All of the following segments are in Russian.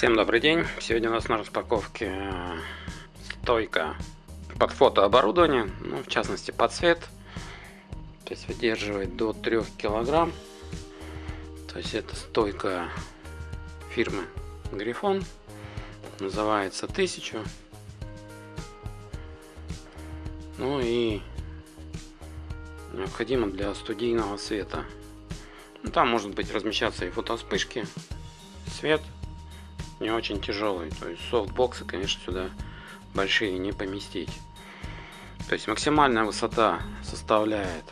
Всем добрый день! Сегодня у нас на распаковке э, стойка под фотооборудование, ну, в частности под цвет. То есть выдерживает до 3 килограмм. То есть это стойка фирмы Грифон. Называется 1000. Ну и необходимо для студийного света. Ну, там может быть размещаться и фотоспышки, свет не очень тяжелый. То есть софтбоксы, конечно, сюда большие не поместить. То есть максимальная высота составляет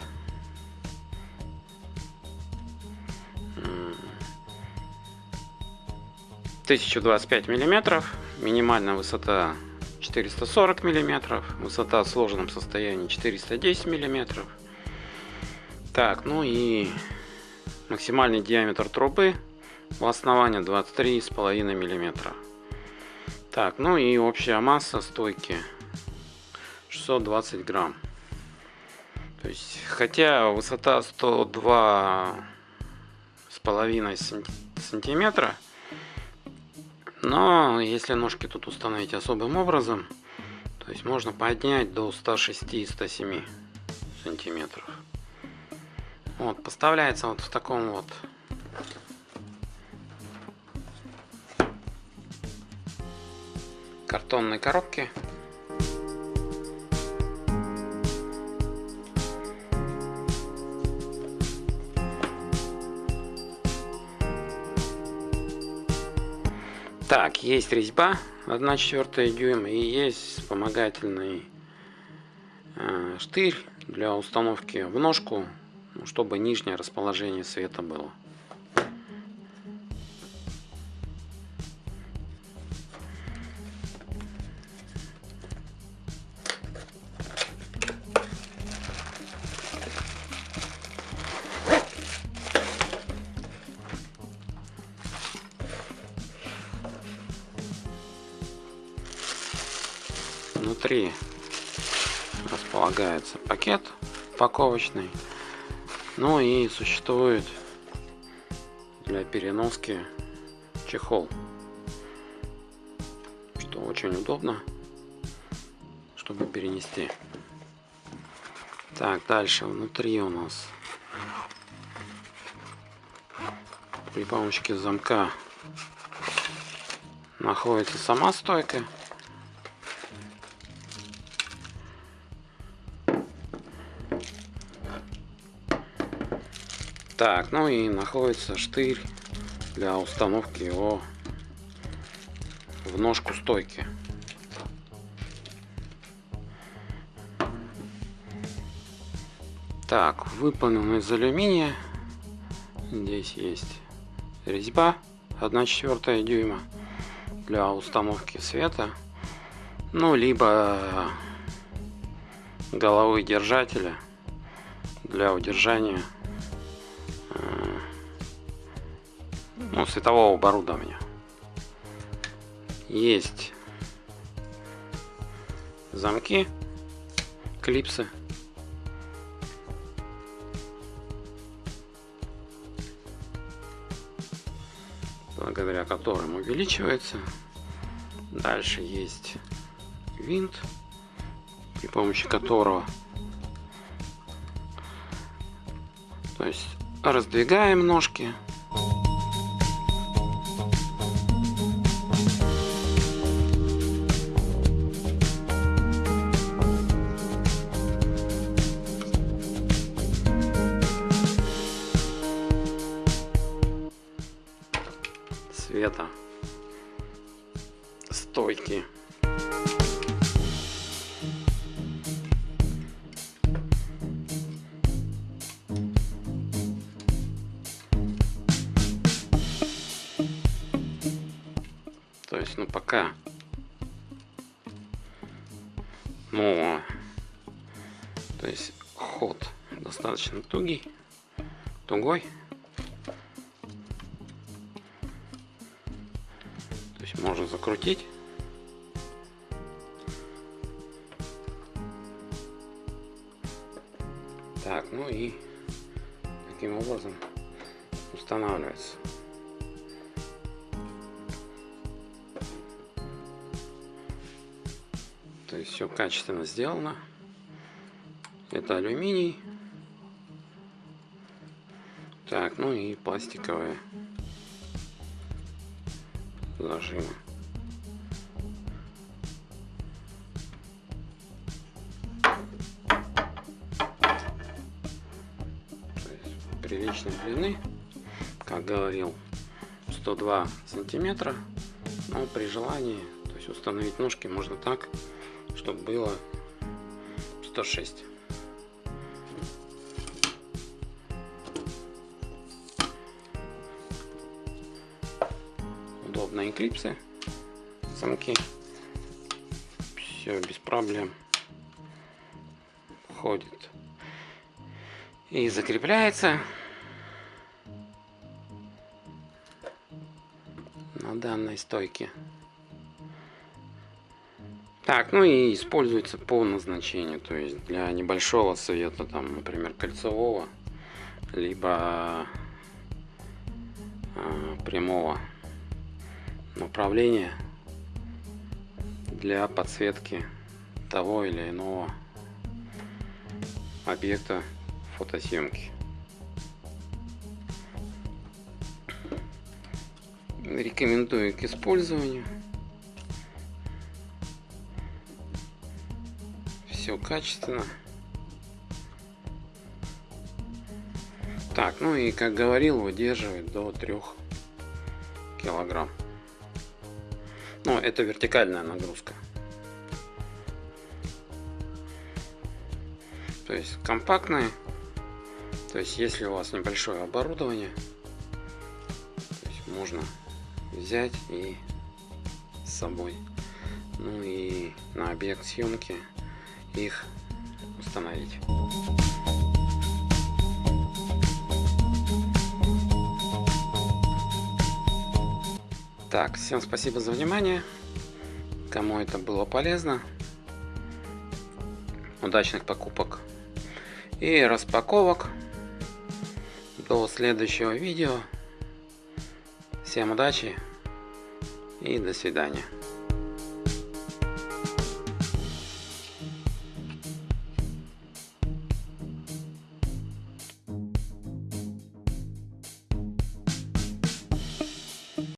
1025 миллиметров, минимальная высота 440 миллиметров, высота в сложенном состоянии 410 миллиметров. Так, ну и максимальный диаметр трубы в основании 23,5 миллиметра. Так, ну и общая масса стойки 620 грамм. То есть, хотя высота 102 с половиной сантиметра, но если ножки тут установить особым образом, то есть можно поднять до 106-107 сантиметров. Вот, поставляется вот в таком вот картонной коробке. Так, есть резьба 1 четвертая дюйм и есть вспомогательный э, штырь для установки в ножку, ну, чтобы нижнее расположение света было. Внутри располагается пакет упаковочный. Ну и существует для переноски чехол. Что очень удобно, чтобы перенести. Так, дальше внутри у нас при помощи замка находится сама стойка Так, ну и находится штырь для установки его в ножку стойки. Так, выполнен из алюминия. Здесь есть резьба 1 четвертая дюйма для установки света. Ну, либо головы держателя для удержания ну, светового оборудования. Есть замки, клипсы. благодаря которым увеличивается. Дальше есть винт, при помощи которого то есть раздвигаем ножки цвета стойки. То есть, ну пока, ну, то есть ход достаточно тугий, тугой. можно закрутить. Так, ну и таким образом устанавливается. То есть все качественно сделано. Это алюминий. Так, ну и пластиковые зажимы. приличной длины, как говорил, 102 сантиметра, но при желании, то есть установить ножки можно так, чтобы было 106. Удобные клипсы, замки, все без проблем. Ходит. И закрепляется. На данной стойке. Так, ну и используется по назначению, то есть для небольшого света, там, например, кольцевого, либо э, прямого направления для подсветки того или иного объекта фотосъемки. Рекомендую к использованию. Все качественно. Так, ну и как говорил, выдерживает до 3 килограмм. Ну, это вертикальная нагрузка. То есть компактная то есть, если у вас небольшое оборудование, то есть можно взять и с собой. Ну и на объект съемки их установить. Так, всем спасибо за внимание. Кому это было полезно. Удачных покупок и распаковок. До следующего видео. Всем удачи и до свидания.